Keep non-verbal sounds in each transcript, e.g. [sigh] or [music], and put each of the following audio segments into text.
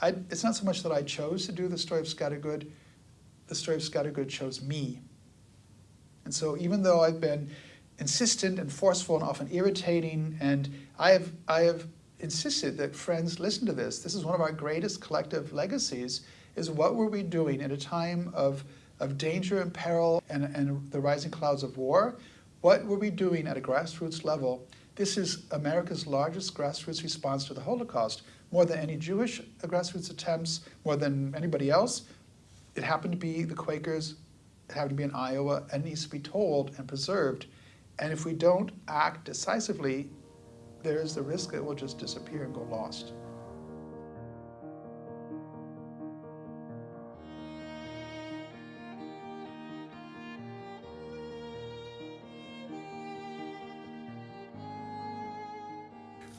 I, it's not so much that I chose to do the story of Scattergood, the story of Scattergood chose me. And so even though I've been insistent and forceful and often irritating, and I have, I have insisted that friends listen to this. This is one of our greatest collective legacies, is what were we doing at a time of, of danger and peril and, and the rising clouds of war? What were we doing at a grassroots level? This is America's largest grassroots response to the Holocaust, more than any Jewish grassroots attempts, more than anybody else. It happened to be the Quakers, it happened to be in Iowa, and needs to be told and preserved. And if we don't act decisively, there is the risk that it will just disappear and go lost.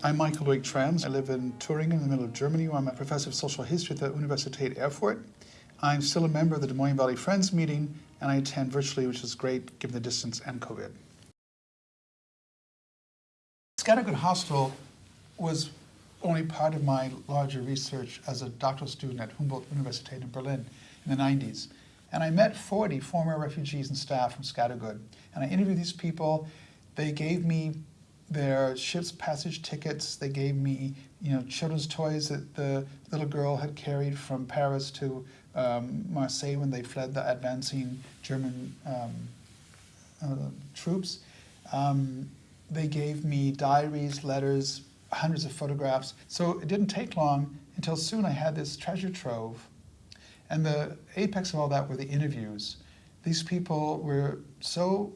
I'm Michael Luick-Thrams. I live in Thüringen in the middle of Germany where I'm a professor of social history at the Universität Erfurt. I'm still a member of the Des Moines Valley Friends meeting and I attend virtually, which is great given the distance and COVID. Scattergood Hostel was only part of my larger research as a doctoral student at Humboldt Universität in Berlin in the 90s. And I met 40 former refugees and staff from Scattergood. And I interviewed these people. They gave me their ship's passage tickets. They gave me, you know, children's toys that the little girl had carried from Paris to um, Marseille when they fled the advancing German um, uh, troops. Um, they gave me diaries, letters, hundreds of photographs. So it didn't take long until soon I had this treasure trove. And the apex of all that were the interviews. These people were so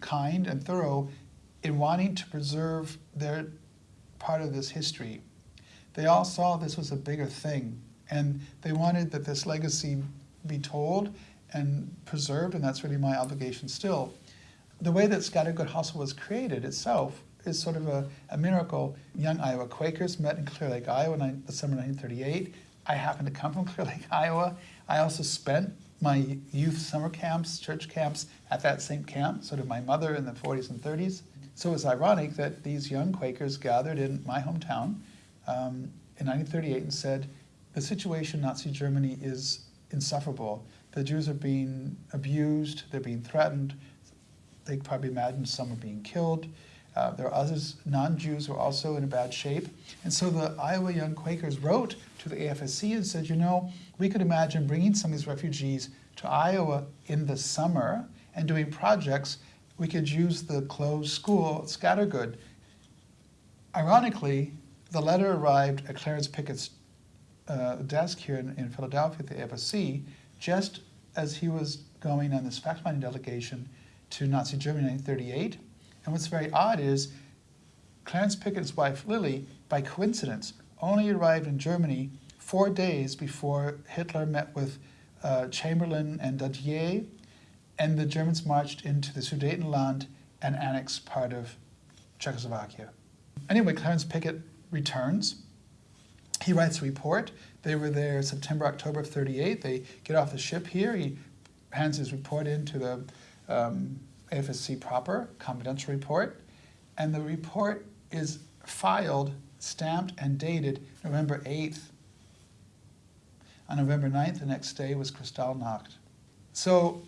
kind and thorough in wanting to preserve their part of this history. They all saw this was a bigger thing, and they wanted that this legacy be told and preserved, and that's really my obligation still the way that Scattergood Hostel was created itself is sort of a, a miracle. Young Iowa Quakers met in Clear Lake, Iowa in the summer of 1938. I happen to come from [laughs] Clear Lake, Iowa. I also spent my youth summer camps, church camps, at that same camp, sort of my mother in the 40s and 30s. So it was ironic that these young Quakers gathered in my hometown um, in 1938 and said, the situation in Nazi Germany is insufferable. The Jews are being abused, they're being threatened, they probably imagine some are being killed. Uh, there are others, non-Jews, who are also in a bad shape. And so the Iowa Young Quakers wrote to the AFSC and said, you know, we could imagine bringing some of these refugees to Iowa in the summer and doing projects. We could use the closed school at Scattergood. Ironically, the letter arrived at Clarence Pickett's uh, desk here in, in Philadelphia at the AFSC just as he was going on this fact-finding delegation to Nazi Germany in 1938. And what's very odd is Clarence Pickett's wife, Lily, by coincidence, only arrived in Germany four days before Hitler met with uh, Chamberlain and Daladier, and the Germans marched into the Sudetenland and annexed part of Czechoslovakia. Anyway, Clarence Pickett returns. He writes a report. They were there September, October of 38. They get off the ship here. He hands his report in to the um, AFSC proper, confidential report, and the report is filed, stamped, and dated November 8th. On November 9th, the next day, was Kristallnacht. So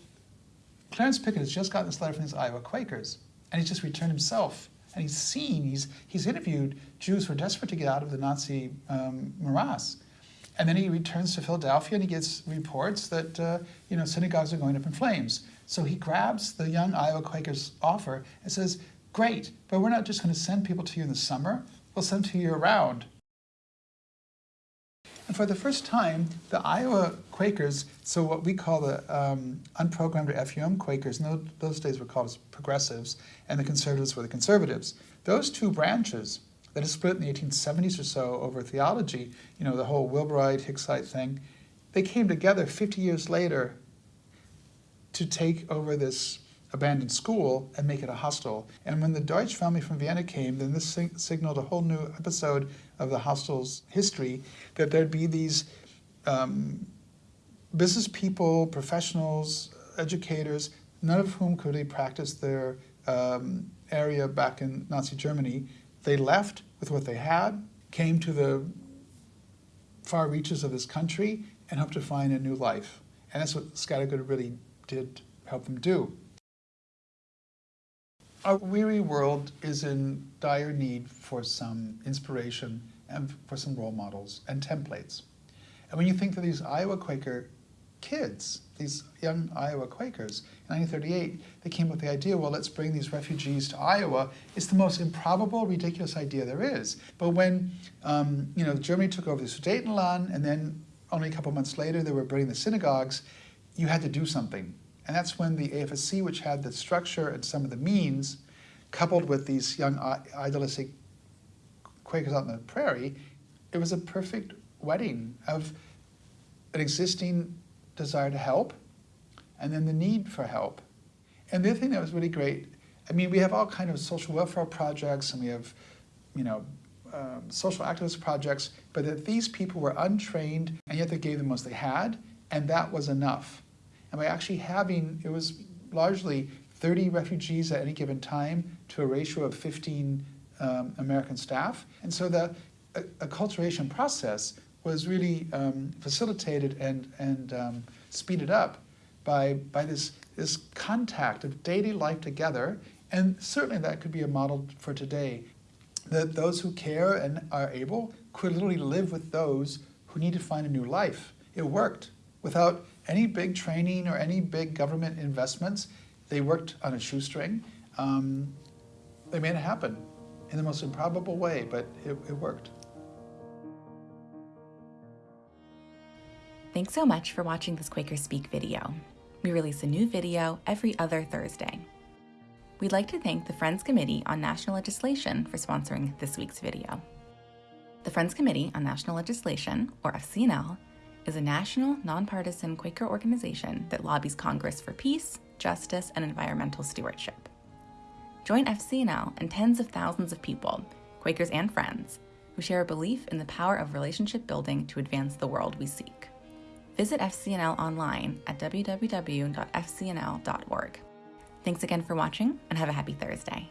Clarence Pickett has just gotten this letter from these Iowa Quakers, and he's just returned himself. And he's seen, he's, he's interviewed Jews who are desperate to get out of the Nazi um, morass. And then he returns to Philadelphia and he gets reports that uh, you know synagogues are going up in flames. So he grabs the young Iowa Quakers offer and says, great, but we're not just going to send people to you in the summer, we'll send to you year round. And for the first time, the Iowa Quakers, so what we call the um, unprogrammed or FUM Quakers, those days were called progressives, and the conservatives were the conservatives. Those two branches that is split in the 1870s or so over theology, you know, the whole Wilburite, Hicksite thing, they came together 50 years later to take over this abandoned school and make it a hostel. And when the Deutsch family from Vienna came, then this signaled a whole new episode of the hostel's history, that there'd be these um, business people, professionals, educators, none of whom could really practice their um, area back in Nazi Germany. They left with what they had, came to the far reaches of this country and hoped to find a new life. And that's what Scattergood really did help them do. Our weary world is in dire need for some inspiration and for some role models and templates. And when you think of these Iowa Quaker kids, these young Iowa Quakers, in 1938, they came up with the idea, well, let's bring these refugees to Iowa. It's the most improbable, ridiculous idea there is. But when um, you know Germany took over the Sudetenland, and then only a couple months later they were burning the synagogues, you had to do something. And that's when the AFSC, which had the structure and some of the means, coupled with these young idealistic Quakers out in the prairie, it was a perfect wedding of an existing desire to help and then the need for help. And the other thing that was really great, I mean, we have all kind of social welfare projects and we have, you know, um, social activist projects, but that these people were untrained and yet they gave the most they had, and that was enough. And by actually having, it was largely 30 refugees at any given time to a ratio of 15 um, American staff. And so the acculturation process was really um, facilitated and, and um, speeded up by, by this, this contact of daily life together. And certainly that could be a model for today, that those who care and are able could literally live with those who need to find a new life. It worked without any big training or any big government investments. They worked on a shoestring. Um, they made it happen in the most improbable way, but it, it worked. Thanks so much for watching this Quaker Speak video. We release a new video every other Thursday. We'd like to thank the Friends Committee on National Legislation for sponsoring this week's video. The Friends Committee on National Legislation, or FCNL, is a national, nonpartisan Quaker organization that lobbies Congress for peace, justice, and environmental stewardship. Join FCNL and tens of thousands of people, Quakers and friends, who share a belief in the power of relationship building to advance the world we seek. Visit FCNL online at www.fcnl.org. Thanks again for watching and have a happy Thursday.